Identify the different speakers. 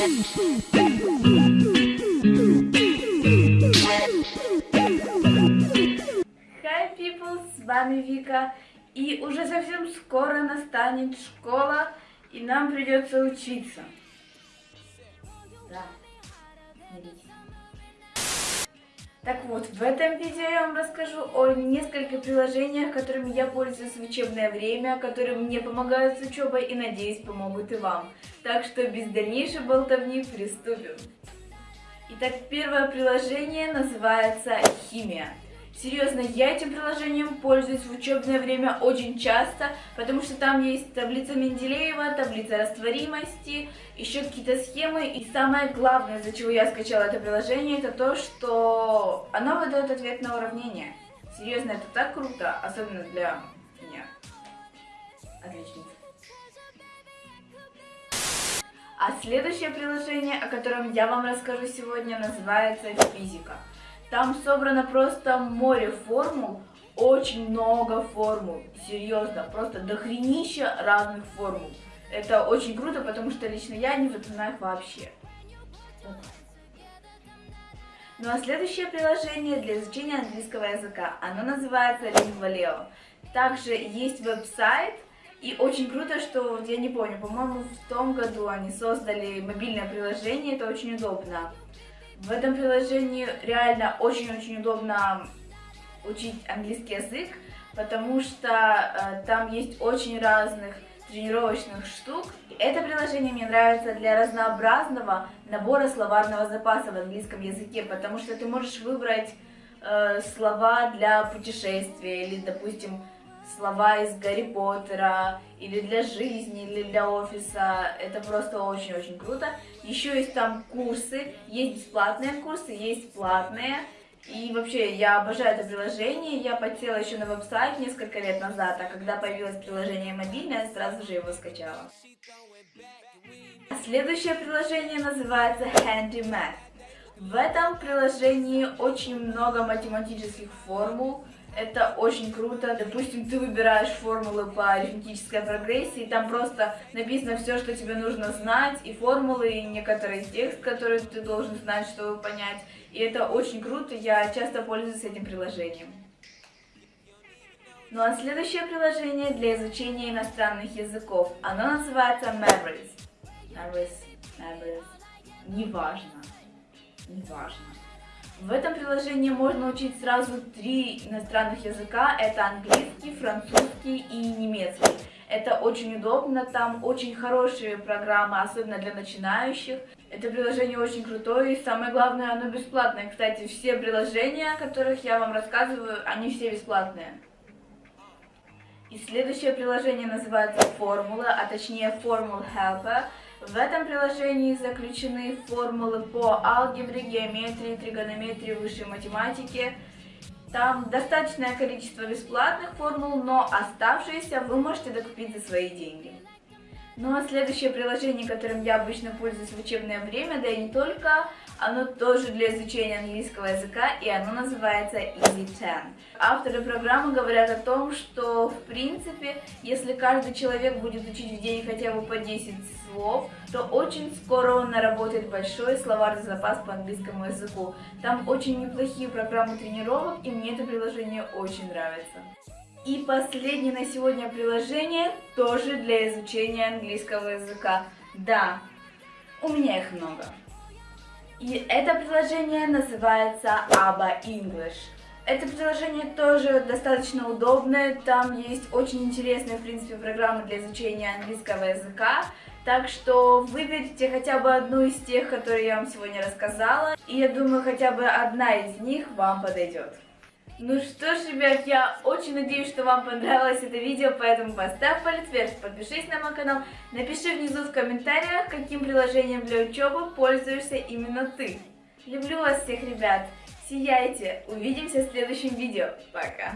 Speaker 1: Hi people, с вами Вика, и уже совсем скоро настанет школа, и нам придется учиться. Да. Так вот, в этом видео я вам расскажу о нескольких приложениях, которыми я пользуюсь в учебное время, которые мне помогают с учебой и, надеюсь, помогут и вам. Так что без дальнейшей болтовни приступим. Итак, первое приложение называется «Химия». Серьезно, я этим приложением пользуюсь в учебное время очень часто, потому что там есть таблица Менделеева, таблица растворимости, еще какие-то схемы. И самое главное, из-за чего я скачала это приложение, это то, что оно выдает ответ на уравнение. Серьезно, это так круто, особенно для меня. Отлично. А следующее приложение, о котором я вам расскажу сегодня, называется «Физика». Там собрано просто море формул, очень много формул, серьезно, просто дохренища разных формул. Это очень круто, потому что лично я не запоминаю их вообще. Ну а следующее приложение для изучения английского языка, оно называется Lingvaleo. Также есть веб-сайт, и очень круто, что, я не помню, по-моему, в том году они создали мобильное приложение, это очень удобно. В этом приложении реально очень-очень удобно учить английский язык, потому что э, там есть очень разных тренировочных штук. Это приложение мне нравится для разнообразного набора словарного запаса в английском языке, потому что ты можешь выбрать э, слова для путешествия или, допустим, слова из Гарри Поттера, или для жизни, или для офиса. Это просто очень-очень круто. Еще есть там курсы, есть бесплатные курсы, есть платные. И вообще, я обожаю это приложение, я подсела еще на веб-сайт несколько лет назад, а когда появилось приложение мобильное, сразу же его скачала. Следующее приложение называется Handy Math. В этом приложении очень много математических формул, это очень круто. Допустим, ты выбираешь формулы по арифметической прогрессии, там просто написано все, что тебе нужно знать, и формулы, и некоторый текст, который ты должен знать, чтобы понять. И это очень круто, я часто пользуюсь этим приложением. Ну а следующее приложение для изучения иностранных языков, оно называется Mavericks. Mavericks, Mavericks, неважно, неважно. В этом приложении можно учить сразу три иностранных языка. Это английский, французский и немецкий. Это очень удобно, там очень хорошие программы, особенно для начинающих. Это приложение очень крутое и самое главное, оно бесплатное. Кстати, все приложения, о которых я вам рассказываю, они все бесплатные. И следующее приложение называется Формула, а точнее Formula Helper. В этом приложении заключены формулы по алгебре, геометрии, тригонометрии, высшей математике. Там достаточное количество бесплатных формул, но оставшиеся вы можете докупить за свои деньги. Ну а следующее приложение, которым я обычно пользуюсь в учебное время, да и не только, оно тоже для изучения английского языка, и оно называется Easy 10. Авторы программы говорят о том, что, в принципе, если каждый человек будет учить в день хотя бы по 10 слов, то очень скоро он наработает большой словарный запас по английскому языку. Там очень неплохие программы тренировок, и мне это приложение очень нравится. И последнее на сегодня приложение тоже для изучения английского языка. Да, у меня их много. И это приложение называется ABBA English. Это приложение тоже достаточно удобное, там есть очень интересные, в принципе, программы для изучения английского языка. Так что выберите хотя бы одну из тех, которые я вам сегодня рассказала, и я думаю, хотя бы одна из них вам подойдет. Ну что ж, ребят, я очень надеюсь, что вам понравилось это видео, поэтому поставь палец вверх, подпишись на мой канал, напиши внизу в комментариях, каким приложением для учебы пользуешься именно ты. Люблю вас всех, ребят, сияйте, увидимся в следующем видео, пока!